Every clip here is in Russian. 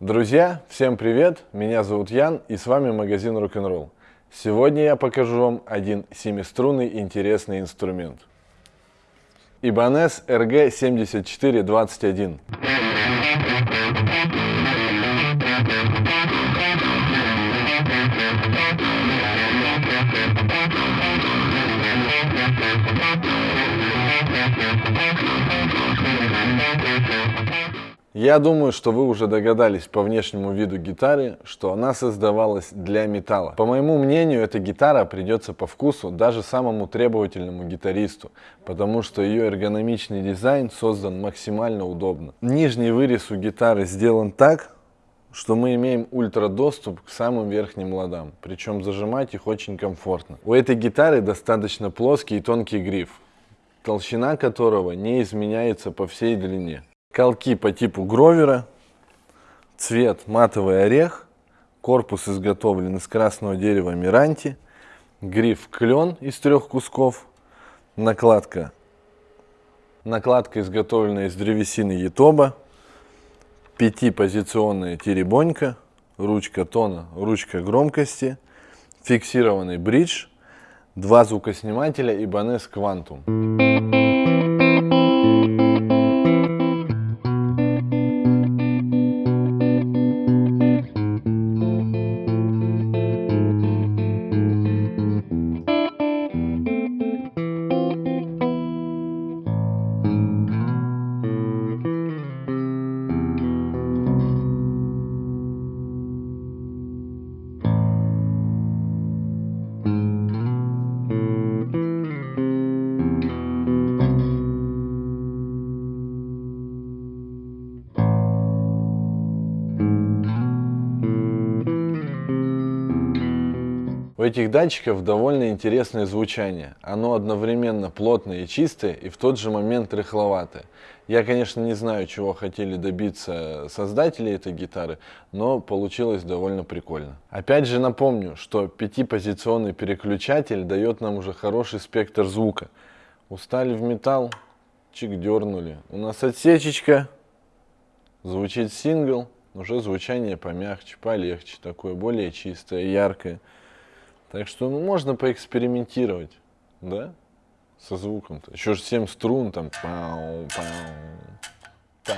Друзья, всем привет! Меня зовут Ян и с вами магазин Rock'n'Roll. Сегодня я покажу вам один семиструнный интересный инструмент. Ibanez RG7421. Я думаю, что вы уже догадались по внешнему виду гитары, что она создавалась для металла. По моему мнению, эта гитара придется по вкусу даже самому требовательному гитаристу, потому что ее эргономичный дизайн создан максимально удобно. Нижний вырез у гитары сделан так, что мы имеем ультра доступ к самым верхним ладам, причем зажимать их очень комфортно. У этой гитары достаточно плоский и тонкий гриф, толщина которого не изменяется по всей длине. Колки по типу гровера, цвет матовый орех, корпус изготовлен из красного дерева миранти, гриф клен из трех кусков, накладка, накладка изготовлена из древесины етоба, пятипозиционная теребонька, ручка тона, ручка громкости, фиксированный бридж, два звукоснимателя и Ibanez Quantum. Этих датчиков довольно интересное звучание. Оно одновременно плотное и чистое, и в тот же момент рыхловатое. Я, конечно, не знаю, чего хотели добиться создатели этой гитары, но получилось довольно прикольно. Опять же напомню, что пятипозиционный переключатель дает нам уже хороший спектр звука. Устали в металл, чик дернули. У нас отсечечка, звучит сингл, уже звучание помягче, полегче, такое более чистое, яркое. Так что ну, можно поэкспериментировать, да, со звуком-то. Еще же 7 струн там. Пау, пау, пау,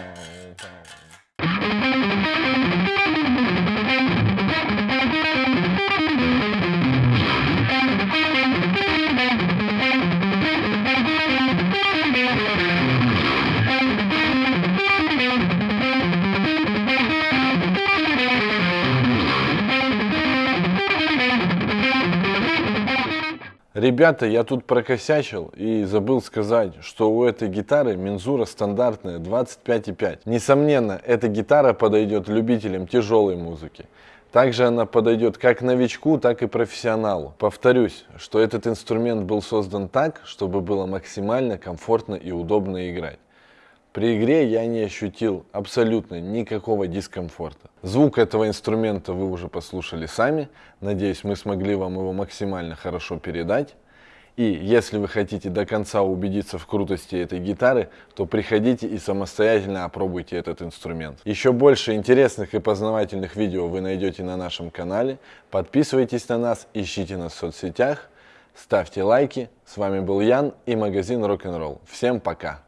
Ребята, я тут прокосячил и забыл сказать, что у этой гитары мензура стандартная 25,5. Несомненно, эта гитара подойдет любителям тяжелой музыки. Также она подойдет как новичку, так и профессионалу. Повторюсь, что этот инструмент был создан так, чтобы было максимально комфортно и удобно играть. При игре я не ощутил абсолютно никакого дискомфорта. Звук этого инструмента вы уже послушали сами. Надеюсь, мы смогли вам его максимально хорошо передать. И если вы хотите до конца убедиться в крутости этой гитары, то приходите и самостоятельно опробуйте этот инструмент. Еще больше интересных и познавательных видео вы найдете на нашем канале. Подписывайтесь на нас, ищите нас в соцсетях, ставьте лайки. С вами был Ян и магазин Rock'n'Roll. Всем пока!